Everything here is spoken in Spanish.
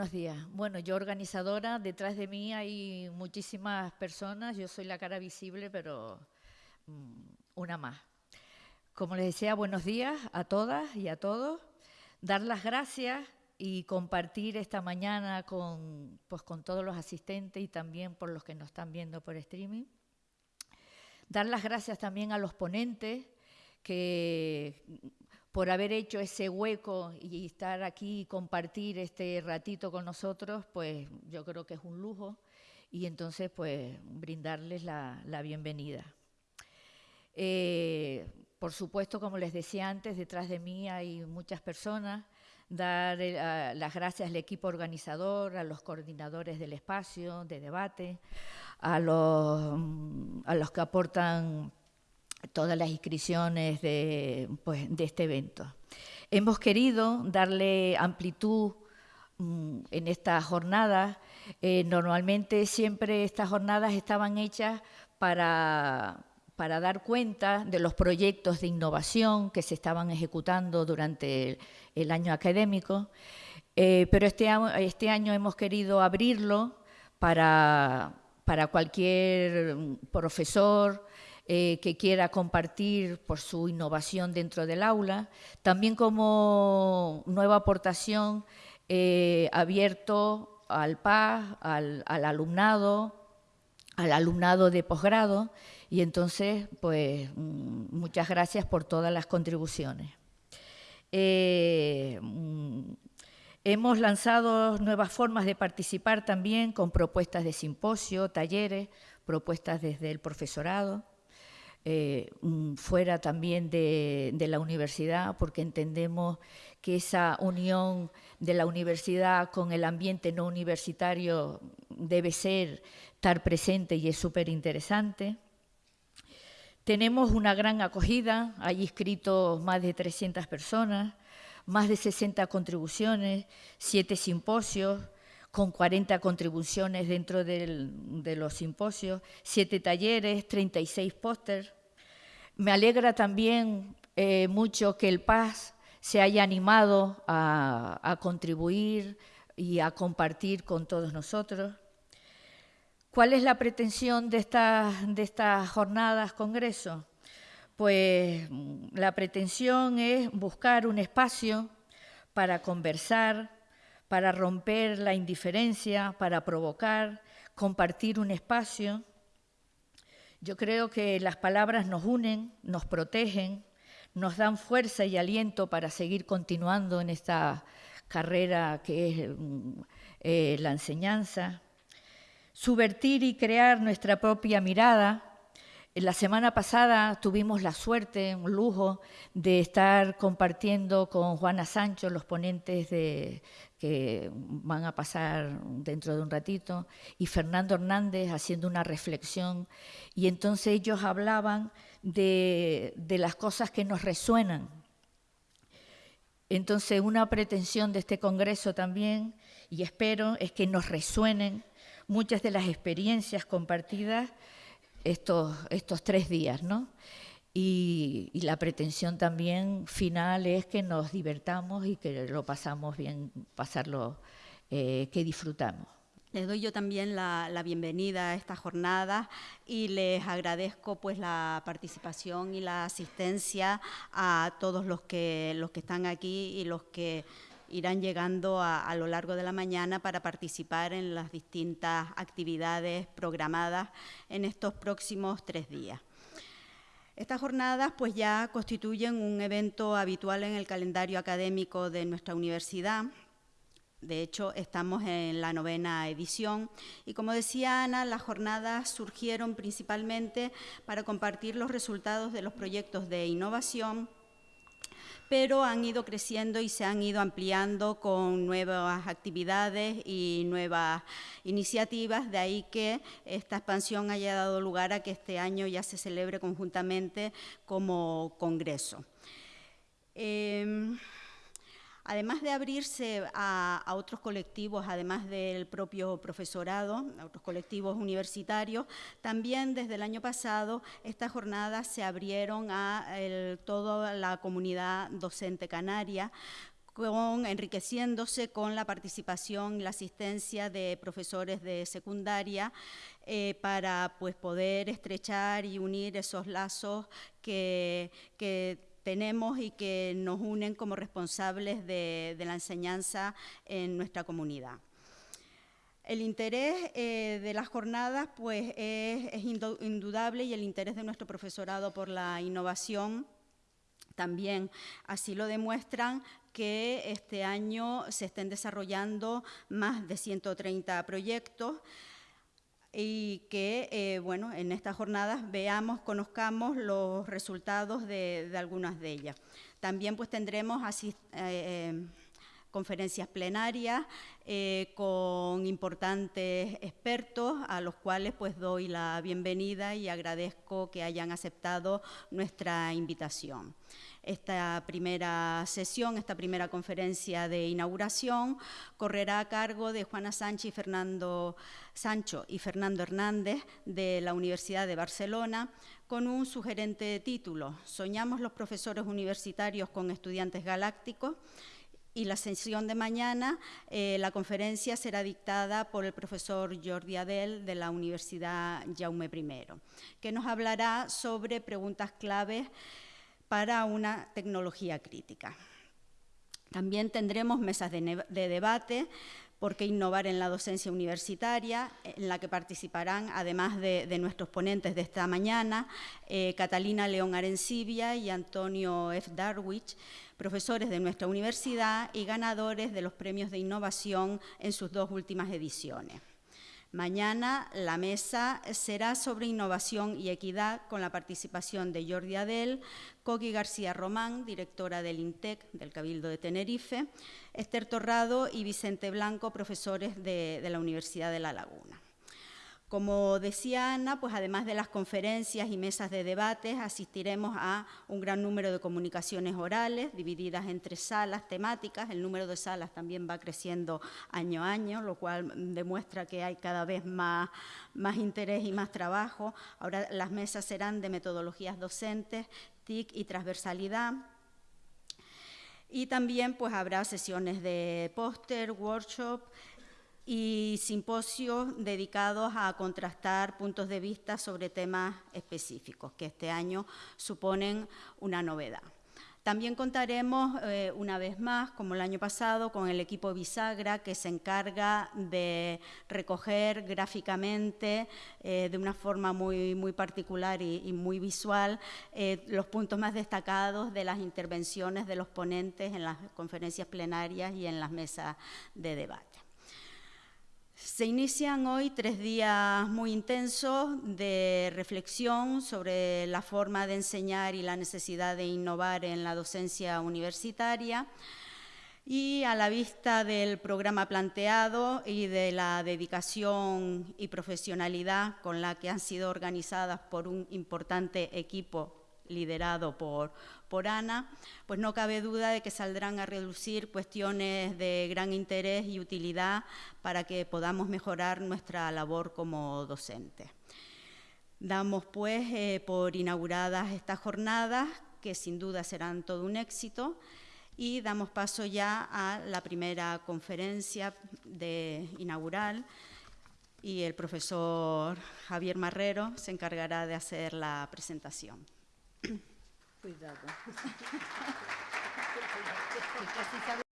buenos días. Bueno, yo organizadora, detrás de mí hay muchísimas personas, yo soy la cara visible, pero mm, una más. Como les decía, buenos días a todas y a todos. Dar las gracias y compartir esta mañana con, pues, con todos los asistentes y también por los que nos están viendo por streaming. Dar las gracias también a los ponentes que por haber hecho ese hueco y estar aquí y compartir este ratito con nosotros, pues yo creo que es un lujo y entonces pues brindarles la, bienvenida. Eh, por supuesto, como les decía antes, detrás de mí hay muchas personas, dar eh, las gracias al equipo organizador, a los coordinadores del espacio de debate, a los, mm, a los que aportan todas las inscripciones de, pues, de este evento. Hemos querido darle amplitud mm, en estas jornadas. Eh, normalmente siempre estas jornadas estaban hechas para, para dar cuenta de los proyectos de innovación que se estaban ejecutando durante el, año académico, eh, pero este, este año hemos querido abrirlo para, para cualquier mm, profesor, eh, que quiera compartir por su innovación dentro del aula. También como nueva aportación eh, abierto al PAS, al, alumnado, al alumnado de posgrado y entonces, pues, mm, muchas gracias por todas las contribuciones. Eh, mm, hemos lanzado nuevas formas de participar también con propuestas de simposio, talleres, propuestas desde el profesorado. Eh, mm, fuera también de, la universidad, porque entendemos que esa unión de la universidad con el ambiente no universitario debe ser, estar presente y es súper interesante. Tenemos una gran acogida, hay inscritos más de 300 personas, más de 60 contribuciones, 7 simposios, con 40 contribuciones dentro de los simposios, 7 talleres, 36 pósters. Me alegra también eh, mucho que el Paz se haya animado a, contribuir y a compartir con todos nosotros. ¿Cuál es la pretensión de estas, de estas jornadas, congreso? Pues la pretensión es buscar un espacio para conversar, para romper la indiferencia, para provocar, compartir un espacio. Yo creo que las palabras nos unen, nos protegen, nos dan fuerza y aliento para seguir continuando en esta carrera que es mm, eh, la enseñanza. Subvertir y crear nuestra propia mirada la semana pasada tuvimos la suerte, un lujo, de estar compartiendo con Juana Sancho, los ponentes de, que van a pasar dentro de un ratito, y Fernando Hernández haciendo una reflexión. Y entonces ellos hablaban de, de las cosas que nos resuenan. Entonces una pretensión de este Congreso también, y espero, es que nos resuenen muchas de las experiencias compartidas estos, estos tres días, ¿no? Y, la pretensión también final es que nos divertamos y que lo pasamos bien, pasarlo, eh, que disfrutamos. Les doy yo también la, bienvenida a esta jornada y les agradezco pues la participación y la asistencia a todos los que, los que están aquí y los que irán llegando a, lo largo de la mañana para participar en las distintas actividades programadas en estos próximos tres días. Estas jornadas pues ya constituyen un evento habitual en el calendario académico de nuestra universidad. De hecho, estamos en la novena edición y como decía Ana, las jornadas surgieron principalmente para compartir los resultados de los proyectos de innovación pero han ido creciendo y se han ido ampliando con nuevas actividades y nuevas iniciativas, de ahí que esta expansión haya dado lugar a que este año ya se celebre conjuntamente como congreso. Em, además de abrirse a, otros colectivos, además del propio profesorado, a otros colectivos universitarios, también desde el año pasado estas jornadas se abrieron a toda la comunidad docente canaria enriqueciéndose con la participación y la asistencia de profesores de secundaria eh, para pues, poder estrechar y unir esos lazos que, tenemos y que nos unen como responsables de, la enseñanza en nuestra comunidad. El interés eh, de las jornadas pues, es, es indudable y el interés de nuestro profesorado por la innovación también así lo demuestran que este año se estén desarrollando más de 130 proyectos y que, eh, bueno, en estas jornadas veamos, conozcamos los resultados de, algunas de ellas. También pues tendremos eh, eh, conferencias plenarias con importantes expertos a los cuales pues doy la bienvenida y agradezco que hayan aceptado nuestra invitación. Esta primera sesión, esta primera conferencia de inauguración, correrá a cargo de Juana Sánchez Fernando Sancho y Fernando Hernández de la Universidad de Barcelona, con un sugerente título, Soñamos los profesores universitarios con estudiantes galácticos, y la sesión de mañana, eh, la conferencia será dictada por el profesor Jordi Adel de la Universidad Jaume I, que nos hablará sobre preguntas claves para una tecnología crítica. También tendremos mesas de, debate por qué innovar en la docencia universitaria, en la que participarán, además de, nuestros ponentes de esta mañana, eh, Catalina León Arencibia y Antonio F. Darwich, profesores de nuestra universidad y ganadores de los premios de innovación en sus dos últimas ediciones. Mañana la mesa será sobre innovación y equidad con la participación de Jordi Adel, Coqui García Román, directora del INTEC del Cabildo de Tenerife, Esther Torrado y Vicente Blanco, profesores de la Universidad de La Laguna. Como decía Ana, pues además de las conferencias y mesas de debates, asistiremos a un gran número de comunicaciones orales divididas entre salas temáticas. El número de salas también va creciendo año a año, lo cual demuestra que hay cada vez más, más interés y más trabajo. Ahora las mesas serán de metodologías docentes, TIC y transversalidad. Y también pues habrá sesiones de póster, workshop, y simposios dedicados a contrastar puntos de vista sobre temas específicos, que este año suponen una novedad. También contaremos eh, una vez más, como el año pasado, con el equipo Bisagra, que se encarga de recoger gráficamente, eh, de una forma muy, muy particular y, muy visual, eh, los puntos más destacados de las intervenciones de los ponentes en las conferencias plenarias y en las mesas de debate. Se inician hoy tres días muy intensos de reflexión sobre la forma de enseñar y la necesidad de innovar en la docencia universitaria. Y a la vista del programa planteado y de la dedicación y profesionalidad con la que han sido organizadas por un importante equipo liderado por, por Ana, pues no cabe duda de que saldrán a reducir cuestiones de gran interés y utilidad para que podamos mejorar nuestra labor como docentes. Damos pues eh, por inauguradas estas jornadas, que sin duda serán todo un éxito, y damos paso ya a la primera conferencia de inaugural y el profesor Javier Marrero se encargará de hacer la presentación. Cuidado.